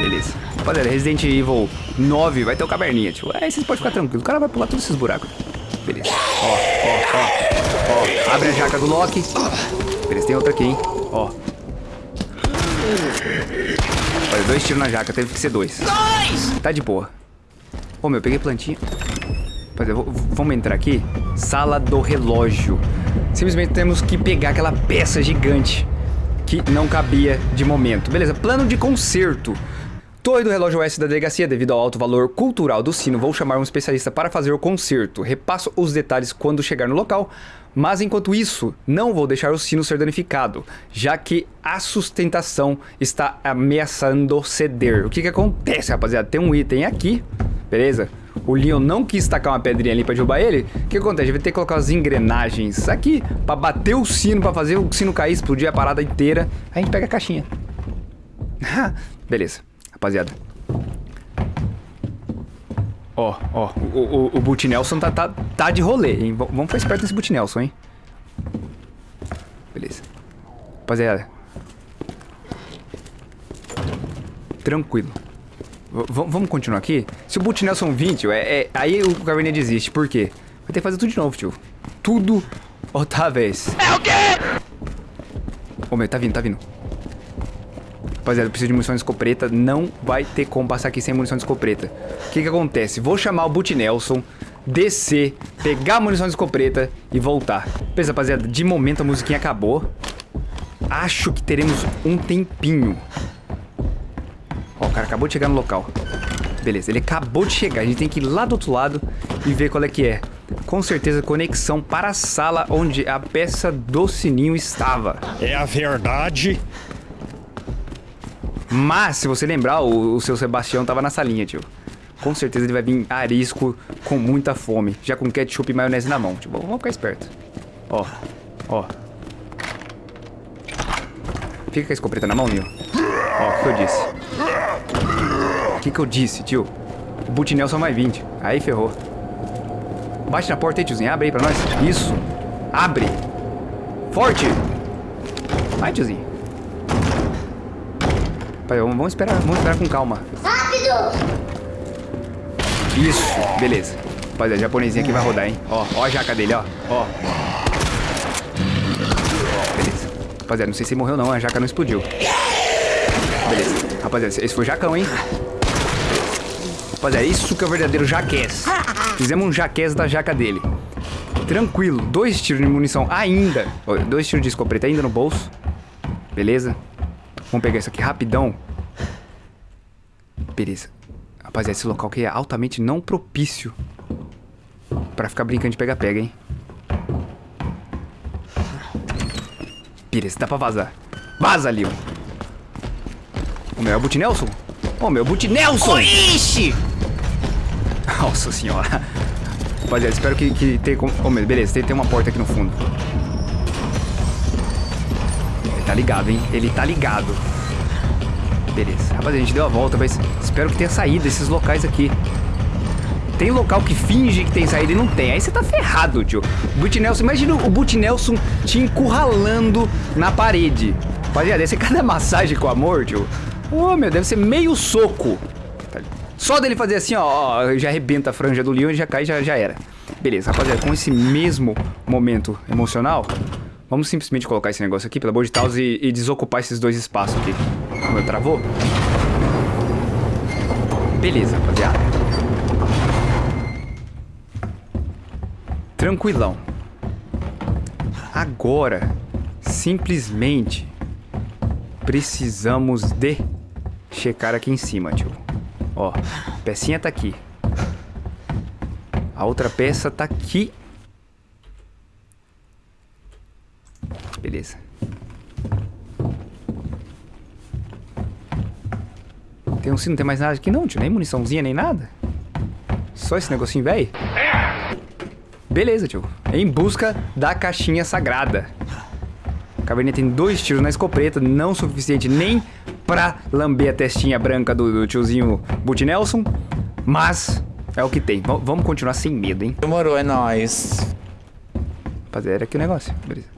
Beleza. Rapaziada, Resident Evil 9 vai ter o caverninha, tio. Aí vocês podem ficar tranquilos. O cara vai pular todos esses buracos. Beleza. Ó, ó, ó. Ó, abre a jaca do Loki. Beleza, tem outra aqui, hein. Ó. Olha, dois tiros na jaca, teve que ser dois. Dois! Tá de boa. Ô, meu, peguei plantinha. Rapaziada, vamos entrar aqui. Sala do relógio. Simplesmente temos que pegar aquela peça gigante que não cabia de momento. Beleza, plano de conserto. Torre do relógio oeste da delegacia, devido ao alto valor cultural do sino, vou chamar um especialista para fazer o conserto. Repasso os detalhes quando chegar no local, mas enquanto isso, não vou deixar o sino ser danificado, já que a sustentação está ameaçando ceder. O que que acontece, rapaziada? Tem um item aqui, beleza? O Leon não quis tacar uma pedrinha ali pra derrubar ele. O que acontece? Gente vai ter que colocar as engrenagens aqui pra bater o sino, pra fazer o sino cair, explodir a parada inteira. Aí a gente pega a caixinha. beleza rapaziada. Ó, ó, o, o, o Boot Nelson tá, tá, tá de rolê, hein? V vamos ficar esperto nesse Boot Nelson, hein? Beleza. Rapaziada. Tranquilo. V vamos continuar aqui? Se o Boot Nelson vir, tio, é, é, aí o Caverninha desiste. Por quê? Vai ter que fazer tudo de novo, tio. Tudo outra vez. É o quê? Ô, meu, tá vindo, tá vindo. Rapaziada, eu preciso de munição de escopeta. Não vai ter como passar aqui sem munição de escopeta. O que que acontece? Vou chamar o Boot Nelson, descer, pegar a munição de escopeta e voltar. Beleza, rapaziada, de momento a musiquinha acabou. Acho que teremos um tempinho. O cara acabou de chegar no local. Beleza, ele acabou de chegar. A gente tem que ir lá do outro lado e ver qual é que é. Com certeza, conexão para a sala onde a peça do sininho estava. É a verdade mas, se você lembrar, o, o seu Sebastião tava na salinha, tio. Com certeza ele vai vir arisco com muita fome. Já com ketchup e maionese na mão. Tipo, vamos ficar esperto. Ó, ó. Fica com a escopeta na mão, Nil. Ó, o que eu disse? O que, que eu disse, tio? O Boot Nelson vai vir, tio. Aí ferrou. Bate na porta aí, tiozinho. Abre aí pra nós. Isso. Abre. Forte. Vai, tiozinho vamos esperar, vamos esperar com calma. Rápido! Isso, beleza. Rapaziada, japonesinho aqui vai rodar, hein? Ó, ó a jaca dele, ó. Ó. Beleza. Rapaziada, não sei se morreu não, a jaca não explodiu. Beleza. Rapaziada, esse foi o jacão, hein? Rapaziada, isso que é o verdadeiro jaquez. Fizemos um jaquez da jaca dele. Tranquilo. Dois tiros de munição ainda. Dois tiros de escopeta ainda no bolso. Beleza. Vamos pegar isso aqui rapidão. Beleza. Rapaziada, esse local aqui é altamente não propício pra ficar brincando de pega-pega, hein? Beleza, dá pra vazar. Vaza, Leon. O meu é o Boot Nelson? O meu é o Boot Nelson! Ixi! Nossa senhora. Rapaziada, espero que, que tenha... Oh, beleza, tem, tem uma porta aqui no fundo tá ligado, hein? Ele tá ligado. Beleza. Rapaziada, a gente deu a volta, mas espero que tenha saído desses locais aqui. Tem local que finge que tem saída e não tem. Aí você tá ferrado, tio. Boot Nelson, imagina o Boot Nelson te encurralando na parede. Rapaziada, deve ser cada massagem com amor, tio. Oh, meu, deve ser meio soco. Só dele fazer assim, ó, já arrebenta a franja do Leon e já cai, já, já era. Beleza, rapaziada, com esse mesmo momento emocional, Vamos simplesmente colocar esse negócio aqui, pelo amor de Deus, e, e desocupar esses dois espaços aqui. O meu travou? Beleza, rapaziada. Tranquilão. Agora, simplesmente, precisamos de checar aqui em cima, tio. Ó, pecinha tá aqui. A outra peça tá aqui Beleza. Tem um sino, não tem mais nada aqui não, tio. Nem muniçãozinha, nem nada. Só esse negocinho velho. Beleza, tio. Em busca da caixinha sagrada. A caverninha tem dois tiros na escopeta, não suficiente nem pra lamber a testinha branca do, do tiozinho Boot Nelson. Mas é o que tem. V vamos continuar sem medo, hein? Demorou, é nóis. Rapaziada, era aqui o negócio. Beleza.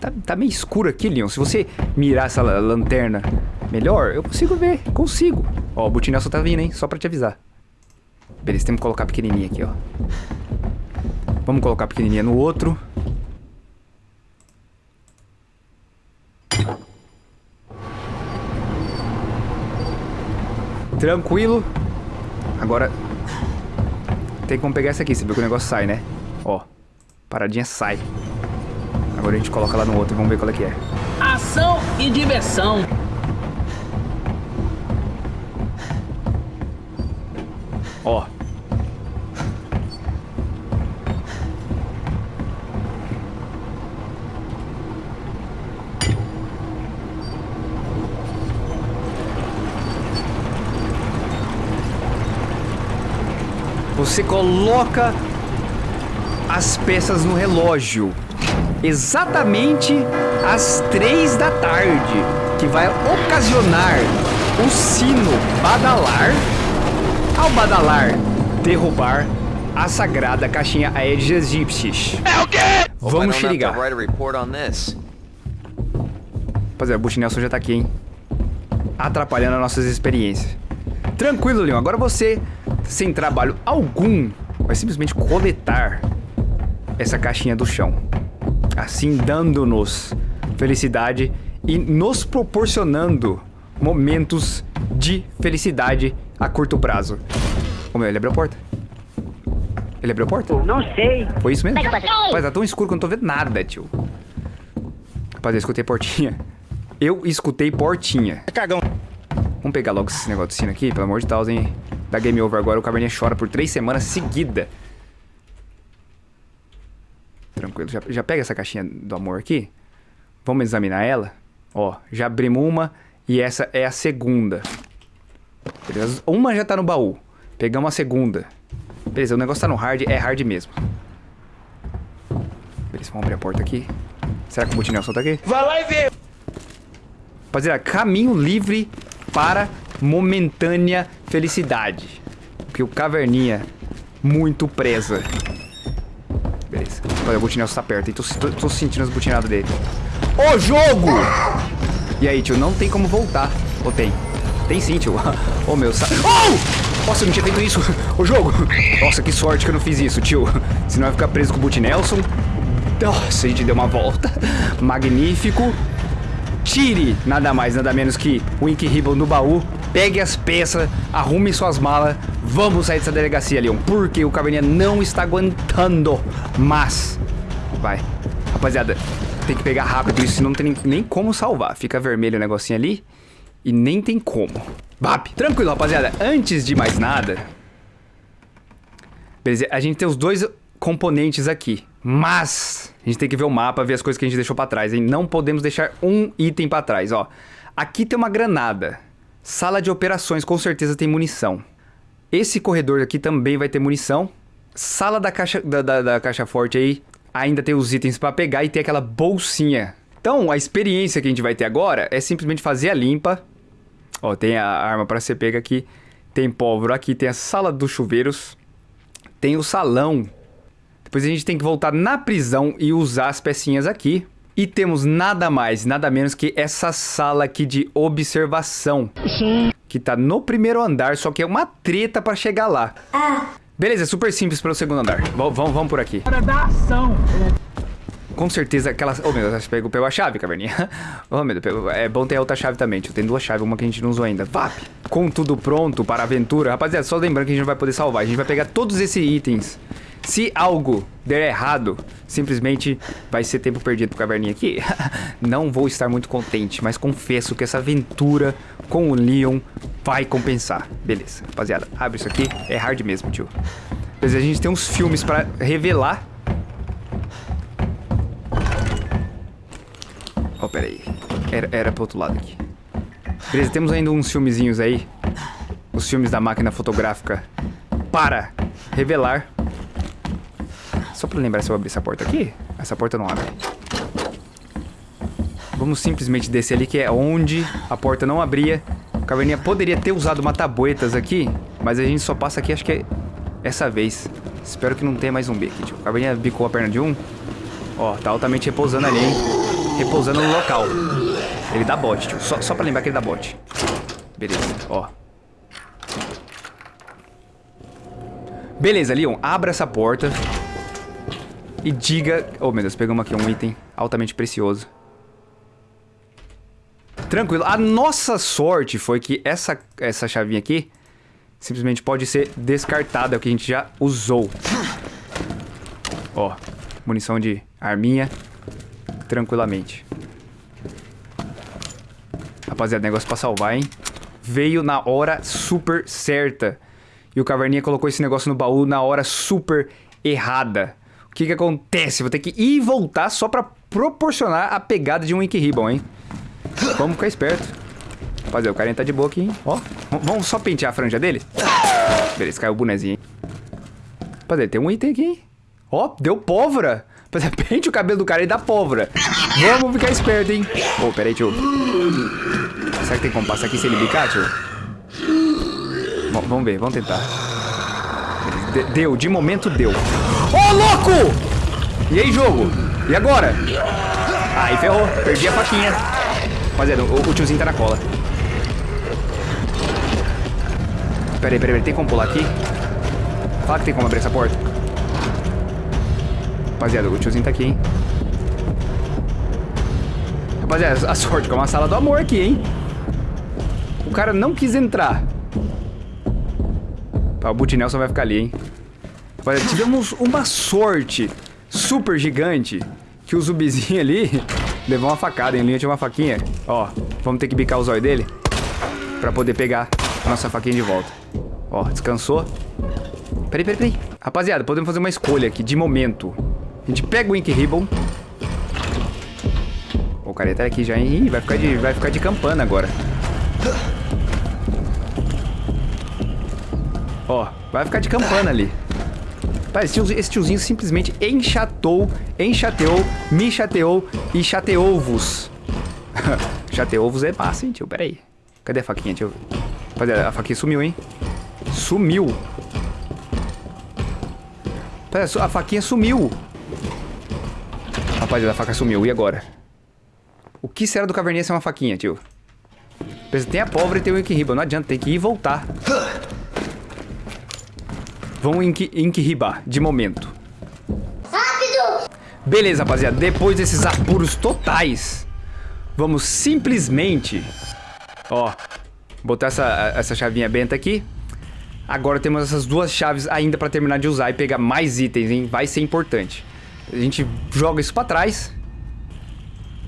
Tá, tá meio escuro aqui, Leon. Se você mirar essa lanterna Melhor? Eu consigo ver. Consigo. Ó, o Butinelson tá vindo, hein? Só pra te avisar. Beleza, temos que colocar pequenininha aqui, ó. Vamos colocar pequenininha no outro. Tranquilo. Agora... Tem como pegar essa aqui. Você viu que o negócio sai, né? Ó. Paradinha sai. Agora a gente coloca lá no outro e vamos ver qual é que é. Ação e diversão. Ó. Você coloca as peças no relógio exatamente às três da tarde, que vai ocasionar o sino badalar ao badalar derrubar a sagrada caixinha Aedes aegyptis. É o quê? Vamos te ligar. Rapaziada, o Butinelson já tá aqui, hein? Atrapalhando as nossas experiências. Tranquilo, Leon. Agora você, sem trabalho algum, vai simplesmente coletar essa caixinha do chão. Assim, dando-nos felicidade e nos proporcionando momentos de felicidade a curto prazo. Ô meu, ele abriu a porta. Ele abriu a porta? Não sei. Foi isso mesmo? Mas tá tão escuro que eu não tô vendo nada, tio. Rapaziada, eu escutei portinha. Eu escutei portinha. Cagão. Vamos pegar logo esse negócio de sino aqui, pelo amor de Deus, hein? Dá game over agora, o Caverninha chora por três semanas seguida. Tranquilo, já, já pega essa caixinha do amor aqui. Vamos examinar ela. Ó, já abrimos uma e essa é a segunda. Beleza? Uma já tá no baú. Pegamos a segunda. Beleza, o negócio tá no hard, é hard mesmo. Beleza, vamos abrir a porta aqui. Será que o Butinelson tá aqui? Vai lá e vê. Rapaziada, caminho livre para momentânea felicidade. Que o Caverninha muito presa. Beleza. Olha, o Butinelson tá perto, hein? Tô, tô, tô sentindo as butinadas dele. Ô, jogo! E aí, tio, não tem como voltar. Ou tem? Tem sim, tio. Ô, meu... Sa... Oh! Nossa, eu não tinha feito isso. O jogo. Nossa, que sorte que eu não fiz isso, tio. Senão eu ia ficar preso com o Butinelson. Nossa, a gente deu uma volta. Magnífico. Tire nada mais, nada menos que o Ink Ribbon no baú. Pegue as peças, arrume suas malas. Vamos sair dessa delegacia, Leon. Porque o Caverninha não está aguentando. Mas... Vai. Rapaziada, tem que pegar rápido isso, senão não tem nem, como salvar. Fica vermelho o negocinho ali. E nem tem como. Bap. Tranquilo, rapaziada. Antes de mais nada... Beleza, a gente tem os dois componentes aqui. Mas a gente tem que ver o mapa, ver as coisas que a gente deixou pra trás, hein? Não podemos deixar um item pra trás, ó. Aqui tem uma granada. Sala de operações, com certeza tem munição. Esse corredor aqui também vai ter munição. Sala da caixa, da, da, da caixa forte aí, ainda tem os itens pra pegar e tem aquela bolsinha. Então, a experiência que a gente vai ter agora é simplesmente fazer a limpa. Ó, tem a arma pra ser pega aqui. Tem pólvora aqui, tem a sala dos chuveiros. Tem o salão Depois a gente tem que voltar na prisão e usar as pecinhas aqui. E temos nada mais, nada menos que essa sala aqui de observação. Que tá no primeiro andar, só que é uma treta pra chegar lá. Beleza, é super simples para o segundo andar. Vamos, vamos por aqui. Hora da ação. Com certeza aquelas... Oh, meu Deus, pegou, pegou a chave, caverninha. Oh, meu Deus, pegou... é bom ter a outra chave também. Tem duas chaves, uma que a gente não usou ainda. Vap! Com tudo pronto para a aventura. Rapaziada, só lembrando que a gente não vai poder salvar. A gente vai pegar todos esses itens. Se algo der errado, simplesmente vai ser tempo perdido pro caverninha aqui. não vou estar muito contente, mas confesso que essa aventura com o Leon vai compensar. Beleza, rapaziada, abre isso aqui. É hard mesmo, tio. Beleza, a gente tem uns filmes pra revelar. Oh, pera aí. Era, era pro outro lado aqui. Beleza, temos ainda uns filmezinhos aí. Os filmes da máquina fotográfica para revelar. Só pra lembrar se eu abrir essa porta aqui. Essa porta não abre. Vamos simplesmente descer ali, que é onde a porta não abria. O Caverninha poderia ter usado mataboetas aqui, mas a gente só passa aqui, acho que é essa vez. Espero que não tenha mais um B aqui, tio. O Caverninha bicou a perna de um. Ó, tá altamente repousando ali, hein? repousando no local. Ele dá bot, tio. Só, só pra lembrar que ele dá bot. Beleza, ó. Beleza, Leon, abra essa porta. E diga... Oh, meu Deus, pegamos aqui um item altamente precioso. Tranquilo. A nossa sorte foi que essa, essa chavinha aqui simplesmente pode ser descartada, é o que a gente já usou. Ó, munição de arminha. Tranquilamente. Rapaziada, negócio pra salvar, hein? Veio na hora super certa. E o Caverninha colocou esse negócio no baú na hora super errada. O que que acontece? Vou ter que ir e voltar só pra proporcionar a pegada de um Ink Ribbon, hein? Vamos ficar esperto. Rapaziada, o carinha tá de boa aqui, hein? Ó, vamos só pentear a franja dele? Beleza, caiu o bonezinho, hein? Rapaziada, tem um item aqui, hein? Ó, deu pólvora. Rapaziada, pente o cabelo do cara e dá pólvora. Vamos ficar esperto, hein? Ô, oh, peraí, tio. Será que tem como passar aqui sem ele bicar, tio? Bom, vamos ver, vamos tentar. De deu, de momento deu. Ô, oh, louco! E aí, jogo? E agora? Aí ferrou, perdi a faquinha. Rapaziada, o, o tiozinho tá na cola. Peraí, peraí, peraí, tem como pular aqui? Fala que tem como abrir essa porta. Rapaziada, o tiozinho tá aqui, hein? Rapaziada, a sorte que é uma sala do amor aqui, hein? O cara não quis entrar. Tá, o Butinel só vai ficar ali, hein? Rapaziada, tivemos uma sorte super gigante que o zumbizinho ali levou uma facada, em linha tinha uma faquinha. Ó, vamos ter que bicar o zóio dele pra poder pegar a nossa faquinha de volta. Ó, descansou. Peraí, peraí, peraí. Rapaziada, podemos fazer uma escolha aqui de momento. A gente pega o Ink Ribbon. O cara tá aqui já, hein? Ih, vai ficar de, vai ficar de campana agora. Ó, vai ficar de campana ali. Pai, esse tiozinho, esse tiozinho simplesmente enchatou, enchateou, me chateou e chateou-vos. chateou-vos é massa, hein, tio? Pera aí. Cadê a faquinha, tio? Rapaziada, a faquinha sumiu, hein? Sumiu. A faquinha sumiu. Rapaziada, a faca sumiu. E agora? O que será do caverninha ser uma faquinha, tio? Tem a pólvora e tem o Ribbon. Não adianta, tem que ir e voltar. Vão Inkribar, de momento. Rápido! Beleza, rapaziada. Depois desses apuros totais, vamos simplesmente... Ó, botar essa, essa chavinha benta aqui. Agora temos essas duas chaves ainda pra terminar de usar e pegar mais itens, hein? Vai ser importante. A gente joga isso pra trás.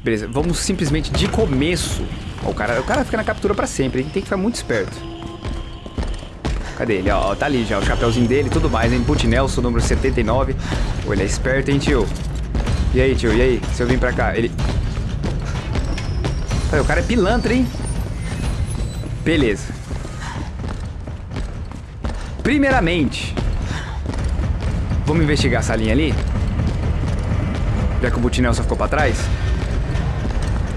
Beleza, vamos simplesmente de começo... Ó, o, cara, o cara fica na captura pra sempre, hein? Tem que ficar muito esperto. Cadê ele? Ó, tá ali já, o chapéuzinho dele e tudo mais, hein? Put Nelson, número 79. Pô, ele é esperto, hein, tio? E aí, tio? E aí? Se eu vim pra cá, ele... o cara é pilantra, hein? Beleza. Primeiramente, vamos investigar essa linha ali? Já que o Butinel só ficou pra trás.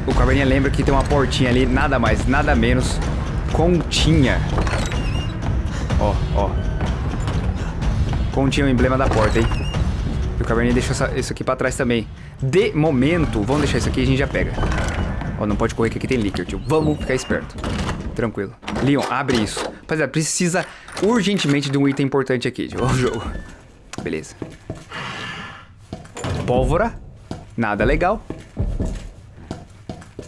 O Caverninha lembra que tem uma portinha ali, nada mais, nada menos, continha ó, ó. Continha o emblema da porta, hein? E o Caverninha deixou essa, isso aqui pra trás também. De momento, vamos deixar isso aqui e a gente já pega. Ó, não pode correr que aqui tem líquido, tio. Vamos ficar esperto. Tranquilo. Leon, abre isso. Rapaziada, precisa urgentemente de um item importante aqui, tio. O jogo. Beleza. Pólvora. Nada legal.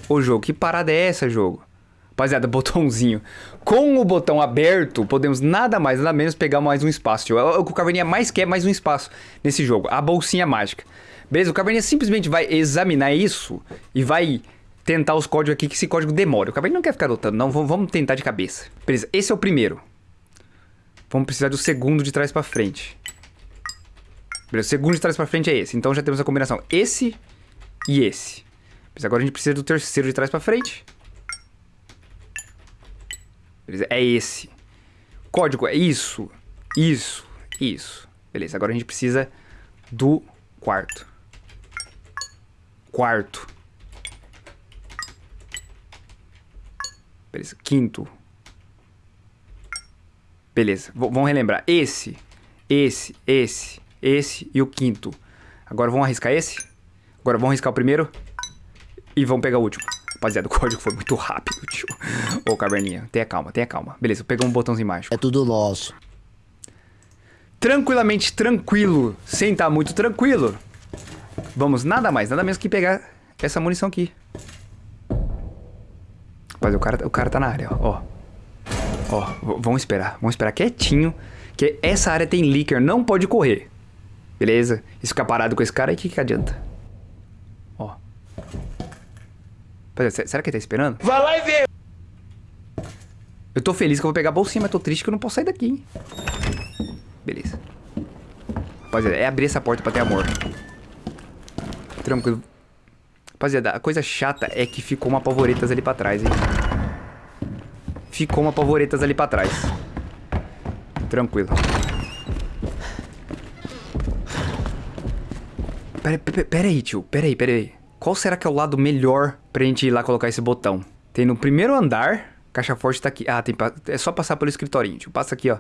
Ô, jogo, que parada é essa, jogo? Rapaziada, botãozinho. Com o botão aberto, podemos nada mais, nada menos pegar mais um espaço. Tio. O que o Caverninha mais quer é mais um espaço nesse jogo. A bolsinha mágica. Beleza? O Caverninha simplesmente vai examinar isso e vai tentar os códigos aqui, que esse código demora. O Caverninha não quer ficar lutando, não. Vamos tentar de cabeça. Beleza, esse é o primeiro. Vamos precisar do segundo de trás pra frente. Beleza, o segundo de trás pra frente é esse. Então já temos a combinação esse e esse. Mas agora a gente precisa do terceiro de trás pra frente. Beleza? É esse. Código é isso, isso, isso. Beleza, agora a gente precisa do quarto. Quarto. Beleza, quinto. Beleza, v vamos relembrar. Esse, esse, esse, esse e o quinto. Agora vamos arriscar esse? Agora vamos arriscar o primeiro? E vamos pegar o último. Rapaziada, o código foi muito rápido, tio. Ô, caverninha, tenha calma, tenha calma. Beleza, pegou um botãozinho mágico. É tudo nosso. Tranquilamente tranquilo, sem estar muito tranquilo. Vamos nada mais, nada menos que pegar essa munição aqui. Rapaz, o cara, o cara tá na área, ó. Ó, vamos esperar, vamos esperar quietinho. Que essa área tem leaker, não pode correr. Beleza? E ficar parado com esse cara aí, o que, que adianta? Ó. Será que ele tá esperando? Vai lá e vê! Eu tô feliz que eu vou pegar a bolsinha, mas tô triste que eu não posso sair daqui, hein? Beleza. Rapaziada, é abrir essa porta pra ter amor. Tranquilo. Rapaziada, a coisa chata é que ficou uma pavoretas ali pra trás, hein? Ficou uma pavoretas ali pra trás. Tranquilo. Pera, pera, pera aí, tio. Pera aí, pera aí. Qual será que é o lado melhor pra gente ir lá colocar esse botão? Tem no primeiro andar. Caixa forte tá aqui. Ah, tem é só passar pelo escritorinho, tio. Passa aqui, ó.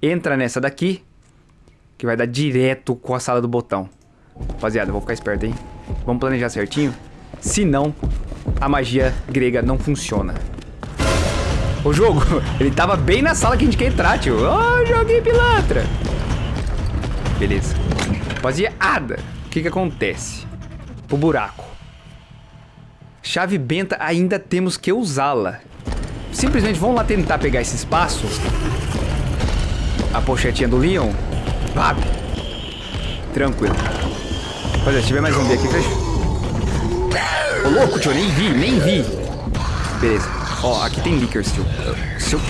Entra nessa daqui. Que vai dar direto com a sala do botão. Rapaziada, vou ficar esperto, hein? Vamos planejar certinho. Se não, a magia grega não funciona. O jogo, ele tava bem na sala que a gente quer entrar, tio. Oh, joguei pilantra. Beleza. Rapaziada, o que que acontece? O buraco. Chave benta ainda temos que usá-la. Simplesmente vamos lá tentar pegar esse espaço. A pochetinha do Leon. Vá. Tranquilo. Rapaziada, se tiver mais um B aqui, fecha. Ô, louco, tio, nem vi, nem vi. Beleza. Ó, aqui tem leakers, tio. Se eu,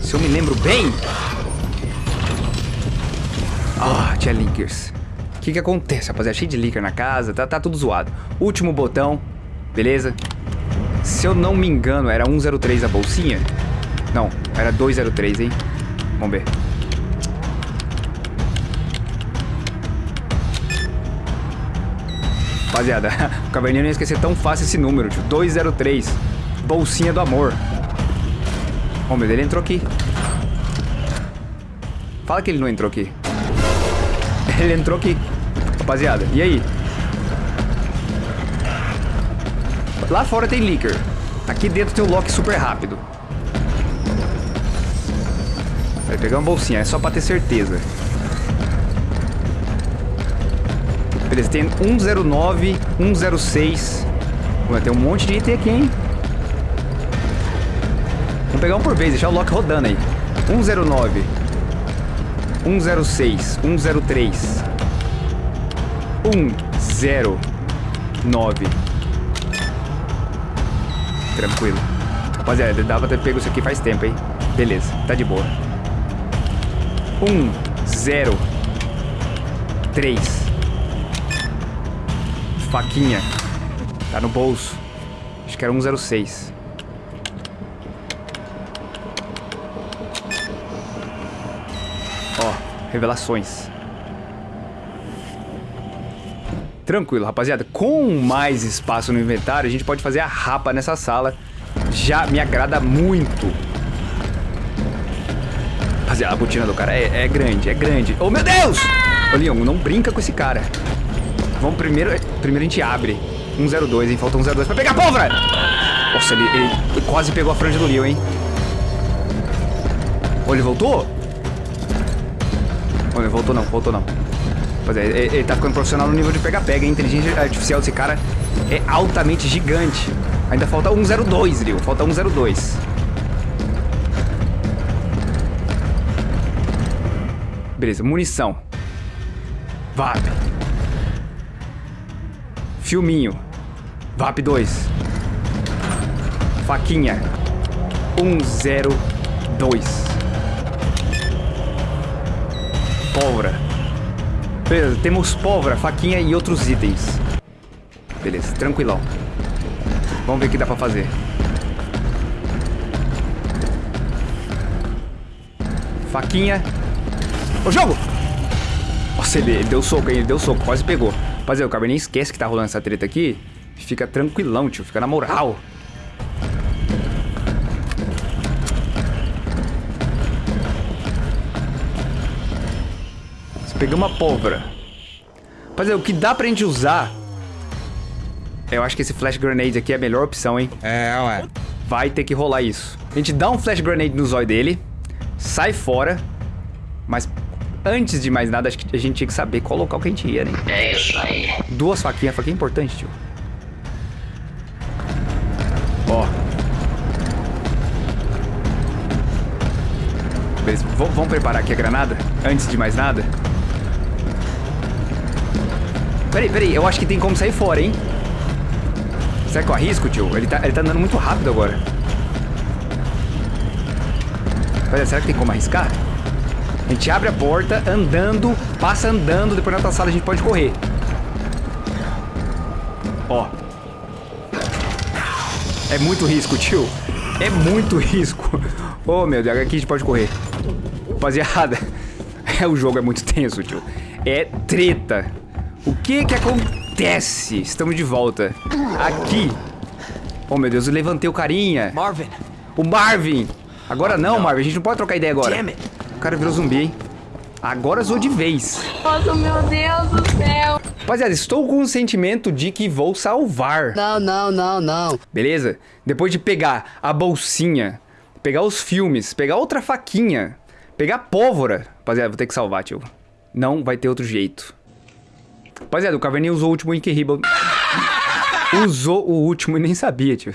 se eu me lembro bem... Ah, tinha leakers. O que que acontece, rapaziada? Cheio de leaker na casa, tá, tá tudo zoado. Último botão, beleza? Se eu não me engano, era 103 a bolsinha? Não, era 203, hein? Vamos ver. Rapaziada, o caverninho não ia esquecer tão fácil esse número, tio. 203. Bolsinha do amor. Oh, meu, ele entrou aqui. Fala que ele não entrou aqui. Ele entrou aqui. Rapaziada, e aí? Lá fora tem leaker. Aqui dentro tem o lock super rápido. Vai pegar uma bolsinha, é só pra ter certeza. Beleza, tem 109, 106. Ué, tem um monte de item aqui, hein? Vamos pegar um por vez, deixar o lock rodando aí. 109. 106. 103. 109. Tranquilo. Rapaziada, dava ter pego isso aqui faz tempo, hein? Beleza, tá de boa. 1, 0, 3. Faquinha. Tá no bolso. Acho que era 106. Ó, revelações. Tranquilo, rapaziada. Com mais espaço no inventário, a gente pode fazer a rapa nessa sala. Já me agrada muito. Rapaziada, a botina do cara é, é grande, é grande. Oh, meu Deus! Ô, Leon, não brinca com esse cara. Vamos primeiro... Primeiro a gente abre. 102, hein? Falta 102 pra pegar a pólvora! Nossa, ele, ele, ele, quase pegou a franja do Leon, hein? Oh, ele voltou? Oh, ele voltou não, voltou não. É, ele, ele tá ficando profissional no nível de pega-pega. A inteligência artificial desse cara é altamente gigante. Ainda falta 102, Rio. Falta 102. Beleza, munição. VAP. Filminho. VAP 2. Faquinha. 102. Pólvora. Beleza, temos pólvora, faquinha e outros itens. Beleza, tranquilão. Vamos ver o que dá pra fazer. Faquinha. Ô, jogo! Nossa, ele, ele deu soco? Ele deu soco, quase pegou. Rapaziada, o Cabernet esquece que tá rolando essa treta aqui. Fica tranquilão, tio. Fica na moral. Pegamos uma pólvora. Rapaziada, o que dá pra gente usar Eu acho que esse flash grenade aqui é a melhor opção, hein? É, ué. Vai ter que rolar isso. A gente dá um flash grenade no zóio dele, sai fora, mas antes de mais nada, acho que a gente tinha que saber qual local que a gente ia, né? É isso aí. Duas faquinhas, faquinha é importante, tio. Ó. Beleza, v- vamos preparar aqui a granada? Antes de mais nada? Peraí, peraí, eu acho que tem como sair fora, hein? Será que eu arrisco, tio? Ele tá, ele tá andando muito rápido agora. Peraí, será que tem como arriscar? A gente abre a porta, andando, passa andando, depois na outra sala a gente pode correr. Ó. É muito risco, tio. É muito risco. Oh, meu Deus, aqui a gente pode correr. Rapaziada, o jogo é muito tenso, tio. É treta. O que que acontece? Estamos de volta. Aqui. Oh, meu Deus, eu levantei o carinha. Marvin, O Marvin. Agora não, Marvin. A gente não pode trocar ideia agora. O cara virou zumbi, hein? Agora zoou de vez. Nossa, meu Deus do céu. Rapaziada, estou com o sentimento de que vou salvar. Não, não, não, não. Beleza? Depois de pegar a bolsinha, pegar os filmes, pegar outra faquinha, pegar pólvora. Rapaziada, vou ter que salvar, tio. Não vai ter outro jeito. Rapaziada, o Caverninha usou o último Ink Usou o último e nem sabia, tio.